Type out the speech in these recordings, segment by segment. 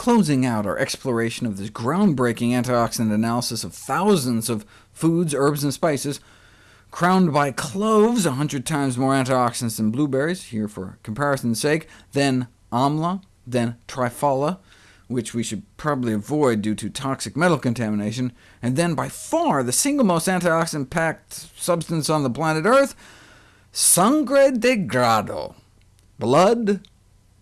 closing out our exploration of this groundbreaking antioxidant analysis of thousands of foods, herbs, and spices, crowned by cloves, 100 times more antioxidants than blueberries, here for comparison's sake, then amla, then triphala, which we should probably avoid due to toxic metal contamination, and then by far the single most antioxidant-packed substance on the planet Earth, sangre de grado, blood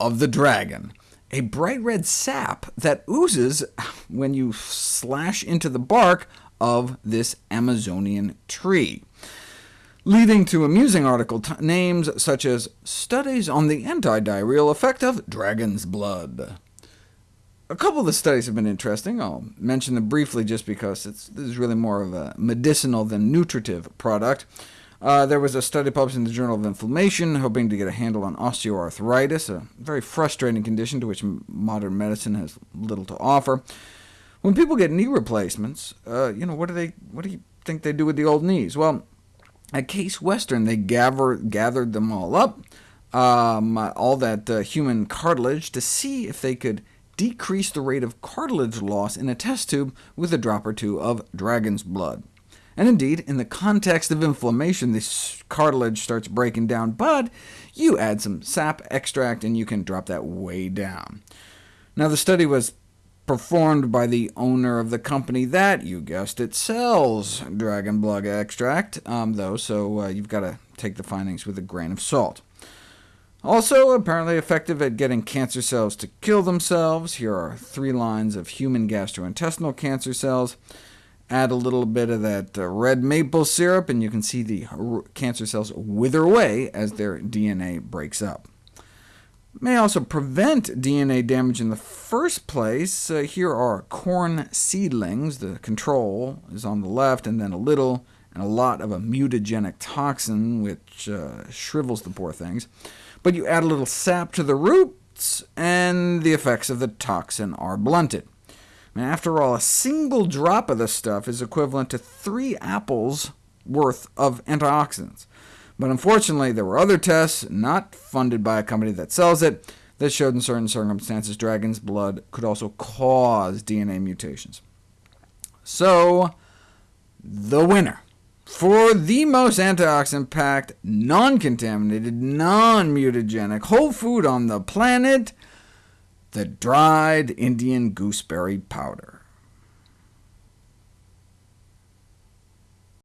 of the dragon, a bright red sap that oozes when you slash into the bark of this Amazonian tree leading to amusing article names such as Studies on the Anti-Diarrheal Effect of Dragon's Blood. A couple of the studies have been interesting. I'll mention them briefly just because it's, this is really more of a medicinal than nutritive product. Uh, there was a study published in the Journal of Inflammation, hoping to get a handle on osteoarthritis, a very frustrating condition to which modern medicine has little to offer. When people get knee replacements, uh, you know, what do, they, what do you think they do with the old knees? Well, at Case Western, they gather, gathered them all up, um, all that uh, human cartilage, to see if they could decrease the rate of cartilage loss in a test tube with a drop or two of dragon's blood. And indeed, in the context of inflammation, this cartilage starts breaking down, but you add some sap extract and you can drop that way down. Now, the study was performed by the owner of the company that, you guessed it, sells dragon blood extract, um, though, so uh, you've got to take the findings with a grain of salt. Also apparently effective at getting cancer cells to kill themselves. Here are three lines of human gastrointestinal cancer cells. Add a little bit of that uh, red maple syrup, and you can see the cancer cells wither away as their DNA breaks up. May also prevent DNA damage in the first place. Uh, here are corn seedlings. The control is on the left, and then a little and a lot of a mutagenic toxin, which uh, shrivels the poor things but you add a little sap to the roots, and the effects of the toxin are blunted. After all, a single drop of this stuff is equivalent to three apples worth of antioxidants. But unfortunately, there were other tests, not funded by a company that sells it, that showed in certain circumstances dragon's blood could also cause DNA mutations. So, the winner for the most antioxidant-packed, non-contaminated, non-mutagenic whole food on the planet, the dried Indian gooseberry powder.